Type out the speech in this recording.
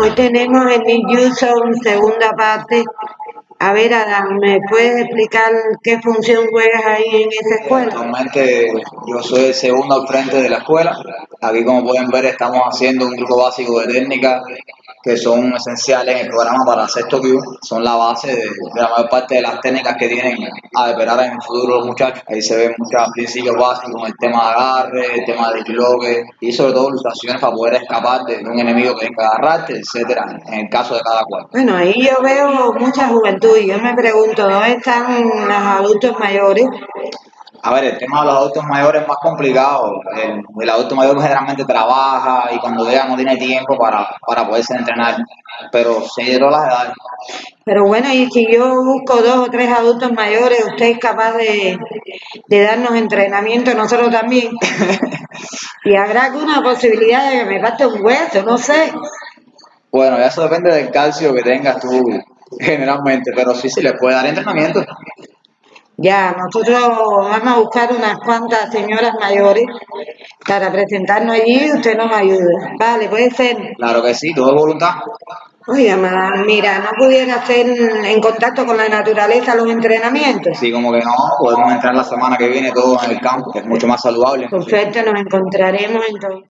Hoy tenemos el New Zone, segunda parte. A ver, Adam, ¿me puedes explicar qué función juegas ahí en esa escuela? Actualmente yo soy el segundo al frente de la escuela. Aquí, como pueden ver, estamos haciendo un grupo básico de técnicas que son esenciales en el programa para sexto Q, son la base de, la mayor parte de las técnicas que tienen a esperar en el futuro los muchachos. Ahí se ven muchos principios básicos como el tema de agarre, el tema de disloque y sobre todo ilustraciones para poder escapar de un enemigo que venga a agarrarte, etcétera, en el caso de cada cual. Bueno, ahí yo veo mucha juventud y yo me pregunto, ¿dónde están los adultos mayores? A ver, el tema de los adultos mayores es más complicado. El, adulto mayor generalmente trabaja y cuando llega no tiene tiempo para, para poderse entrenar, pero sí de todas las edades. Pero bueno, y si yo busco dos o tres adultos mayores, ¿usted es capaz de, de darnos entrenamiento nosotros también? y habrá alguna posibilidad de que me falte un hueso, no sé. Bueno, eso depende del calcio que tengas tú generalmente, pero sí, sí, le puede dar entrenamiento. Ya, nosotros vamos a buscar unas cuantas señoras mayores para presentarnos allí y usted nos ayuda. Vale, puede ser. Claro que sí, todo voluntad. Oiga, mira, ¿no pudiera hacer en contacto con la naturaleza los entrenamientos? Sí, como que no, podemos entrar la semana que viene todos en el campo, que es mucho más saludable. Perfecto, nos encontraremos entonces.